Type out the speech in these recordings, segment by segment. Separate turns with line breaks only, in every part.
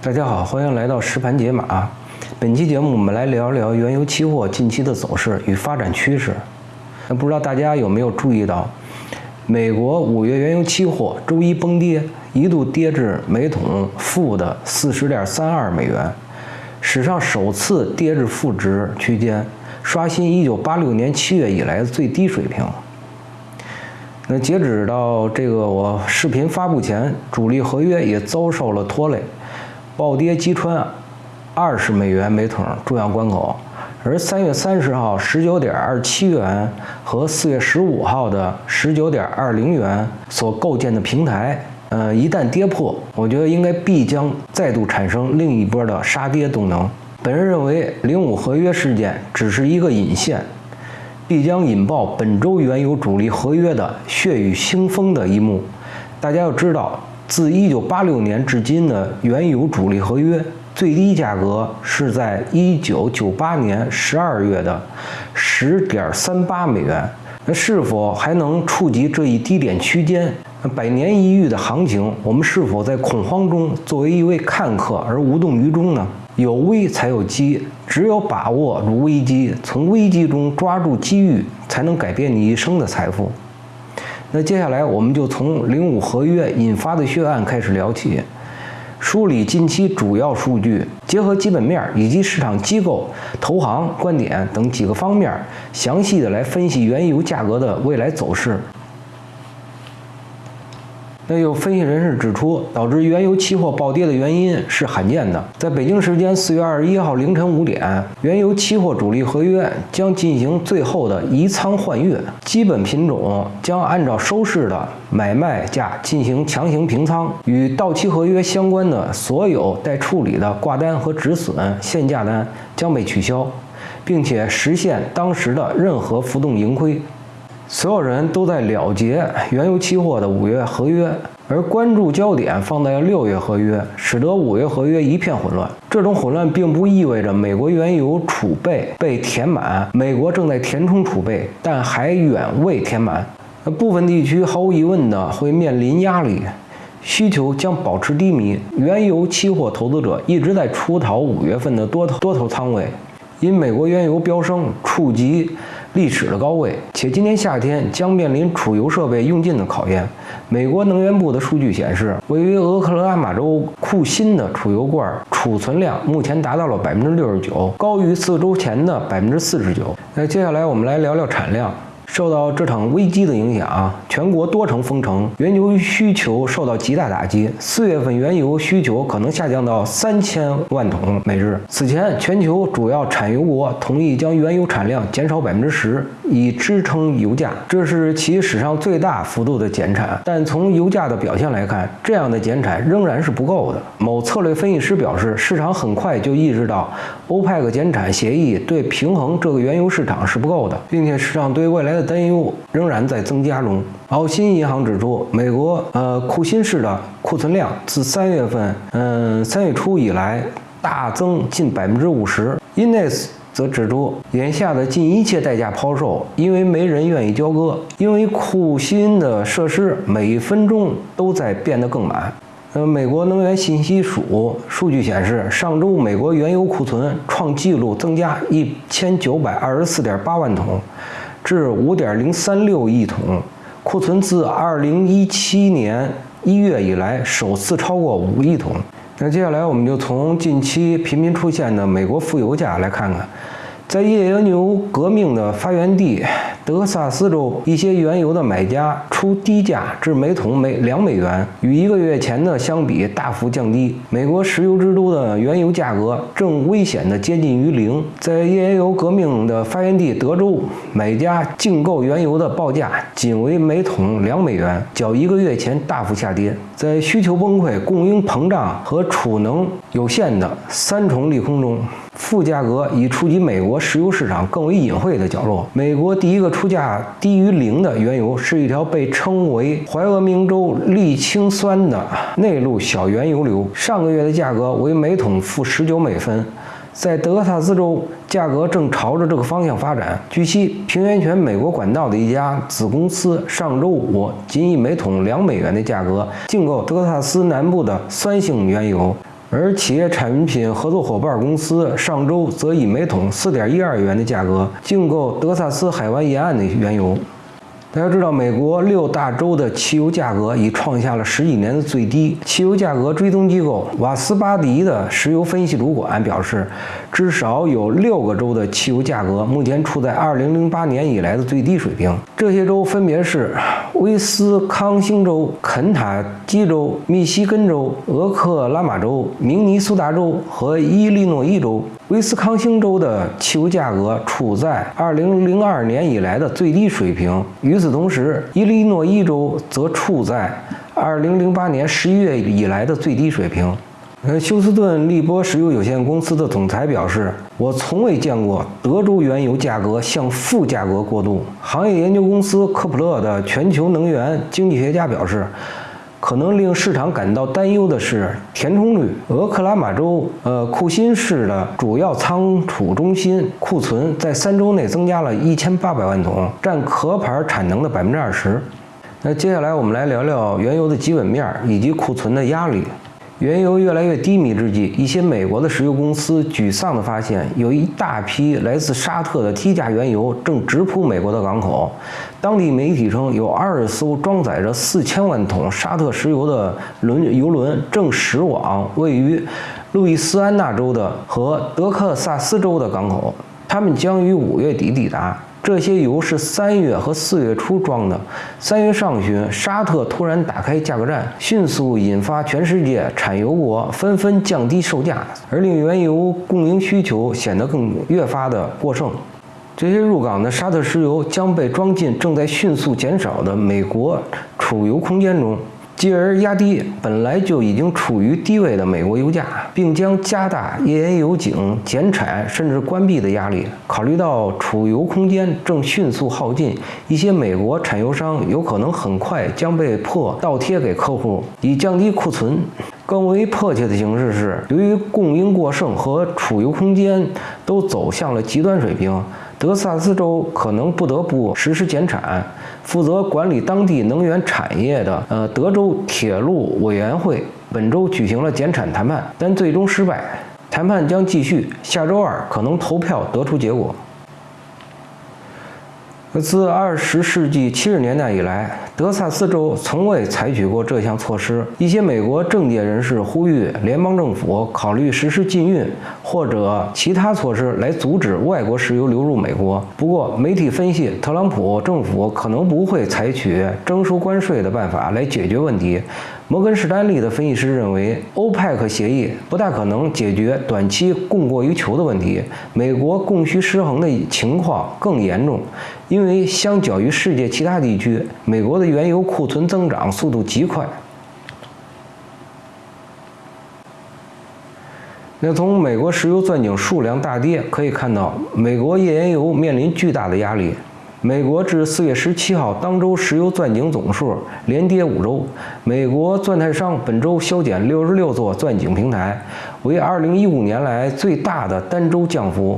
大家好，欢迎来到实盘解码。本期节目我们来聊聊原油期货近期的走势与发展趋势。那不知道大家有没有注意到，美国五月原油期货周一崩跌，一度跌至每桶负的四十点三二美元，史上首次跌至负值区间，刷新一九八六年七月以来的最低水平。那截止到这个我视频发布前，主力合约也遭受了拖累。暴跌击穿二十美元每桶重要关口，而三月三十号十九点二七元和四月十五号的十九点二零元所构建的平台，呃，一旦跌破，我觉得应该必将再度产生另一波的杀跌动能。本人认为，零五合约事件只是一个引线，必将引爆本周原油主力合约的血雨腥风的一幕。大家要知道。自一九八六年至今的原油主力合约最低价格是在一九九八年十二月的十点三八美元。那是否还能触及这一低点区间？百年一遇的行情，我们是否在恐慌中作为一位看客而无动于衷呢？有危才有机，只有把握住危机，从危机中抓住机遇，才能改变你一生的财富。那接下来我们就从零五合约引发的血案开始聊起，梳理近期主要数据，结合基本面以及市场机构、投行观点等几个方面，详细的来分析原油价格的未来走势。那有分析人士指出，导致原油期货暴跌的原因是罕见的。在北京时间四月二十一号凌晨五点，原油期货主力合约将进行最后的移仓换月，基本品种将按照收市的买卖价进行强行平仓，与到期合约相关的所有待处理的挂单和止损限价单将被取消，并且实现当时的任何浮动盈亏。所有人都在了结原油期货的五月合约，而关注焦点放在了六月合约，使得五月合约一片混乱。这种混乱并不意味着美国原油储备被填满，美国正在填充储备，但还远未填满。那部分地区毫无疑问的会面临压力，需求将保持低迷。原油期货投资者一直在出逃五月份的多头多头仓位，因美国原油飙升触及。历史的高位，且今年夏天将面临储油设备用尽的考验。美国能源部的数据显示，位于俄克拉马州库欣的储油罐储存量目前达到了百分之六十九，高于四周前的百分之四十九。那接下来我们来聊聊产量。受到这场危机的影响啊，全国多城封城，原油需求受到极大打击。四月份原油需求可能下降到三千万桶每日。此前，全球主要产油国同意将原油产量减少百分之十，以支撑油价，这是其史上最大幅度的减产。但从油价的表现来看，这样的减产仍然是不够的。某策略分析师表示，市场很快就意识到，欧派克减产协议对平衡这个原油市场是不够的，并且市场对未来的。担忧仍然在增加中。澳新银行指出，美国呃库欣市的库存量自三月份嗯三月初以来大增近百分之五十。Ines 则指出，眼下的尽一切代价抛售，因为没人愿意交割，因为库欣的设施每分钟都在变得更满。呃，美国能源信息署数据显示，上周美国原油库存创纪录增加一千九百二十四点八万桶。至五点零三六亿桶库存，自二零一七年一月以来首次超过五亿桶。那接下来我们就从近期频频出现的美国负油价来看看。在页岩油革命的发源地德克萨斯州，一些原油的买家出低价至每桶每两美元，与一个月前的相比大幅降低。美国石油之都的原油价格正危险地接近于零。在页岩油革命的发源地德州，买家竞购原油的报价仅为每桶两美元，较一个月前大幅下跌。在需求崩溃、供应膨胀和储能有限的三重利空中。负价格已触及美国石油市场更为隐晦的角落。美国第一个出价低于零的原油是一条被称为怀俄明州沥青酸的内陆小原油流，上个月的价格为每桶负十九美分。在德克萨斯州，价格正朝着这个方向发展。据悉，平原泉美国管道的一家子公司上周五仅以每桶两美元的价格竞购德克萨斯南部的酸性原油。而企业产品合作伙伴公司上周则以每桶四点一二元的价格竞购德萨斯海湾沿岸的原油。大家知道，美国六大州的汽油价格已创下了十几年的最低。汽油价格追踪机构瓦斯巴迪的石油分析主管表示，至少有六个州的汽油价格目前处在2008年以来的最低水平。这些州分别是威斯康星州、肯塔基州、密西根州、俄克拉玛州、明尼苏达州和伊利诺伊州。威斯康星州的汽油价格处在2002年以来的最低水平。与此同时，伊利诺伊州则处在2008年11月以来的最低水平。呃，休斯顿利波石油有限公司的总裁表示：“我从未见过德州原油价格向负价格过渡。”行业研究公司科普勒的全球能源经济学家表示。可能令市场感到担忧的是填充率。俄克拉玛州呃库欣市的主要仓储中心库存在三周内增加了一千八百万桶，占壳牌产能的百分之二十。那接下来我们来聊聊原油的基本面以及库存的压力。原油越来越低迷之际，一些美国的石油公司沮丧地发现，有一大批来自沙特的低价原油正直扑美国的港口。当地媒体称，有二十艘装载着四千万桶沙特石油的轮油轮正驶往位于路易斯安那州的和德克萨斯州的港口，他们将于五月底抵达。这些油是三月和四月初装的。三月上旬，沙特突然打开价格战，迅速引发全世界产油国纷纷降低售价，而令原油供应需求显得更越发的过剩。这些入港的沙特石油将被装进正在迅速减少的美国储油空间中。继而压低本来就已经处于低位的美国油价，并将加大页岩油井减产甚至关闭的压力。考虑到储油空间正迅速耗尽，一些美国产油商有可能很快将被迫倒贴给客户以降低库存。更为迫切的形势是，由于供应过剩和储油空间都走向了极端水平。德萨斯州可能不得不实施减产。负责管理当地能源产业的呃德州铁路委员会本周举行了减产谈判，但最终失败。谈判将继续，下周二可能投票得出结果。自二十世纪七十年代以来，德萨斯州从未采取过这项措施。一些美国政界人士呼吁联邦政府考虑实施禁运或者其他措施来阻止外国石油流入美国。不过，媒体分析，特朗普政府可能不会采取征收关税的办法来解决问题。摩根士丹利的分析师认为，欧派克协议不大可能解决短期供过于求的问题。美国供需失衡的情况更严重，因为相较于世界其他地区，美国的原油库存增长速度极快。那从美国石油钻井数量大跌可以看到，美国页岩油面临巨大的压力。美国至四月十七号当周石油钻井总数连跌五周。美国钻探商本周削减六十六座钻井平台，为二零一五年来最大的单周降幅，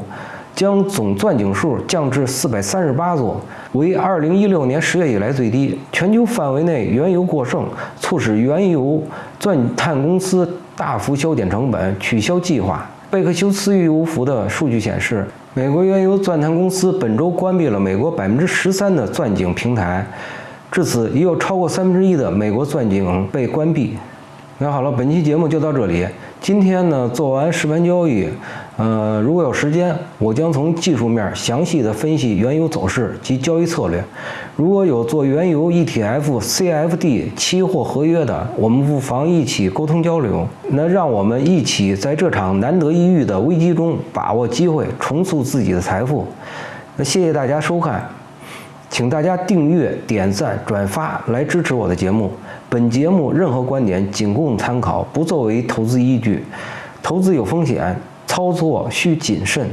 将总钻井数降至四百三十八座，为二零一六年十月以来最低。全球范围内原油过剩，促使原油钻探公司大幅削减成本，取消计划。贝克休斯预油服的数据显示。美国原油钻探公司本周关闭了美国百分之十三的钻井平台，至此已有超过三分之一的美国钻井被关闭。那好了，本期节目就到这里。今天呢，做完实盘交易，呃，如果有时间，我将从技术面详细的分析原油走势及交易策略。如果有做原油 ETF、CFD 期货合约的，我们不妨一起沟通交流。那让我们一起在这场难得一遇的危机中把握机会，重塑自己的财富。那谢谢大家收看，请大家订阅、点赞、转发来支持我的节目。本节目任何观点仅供参考，不作为投资依据。投资有风险，操作需谨慎。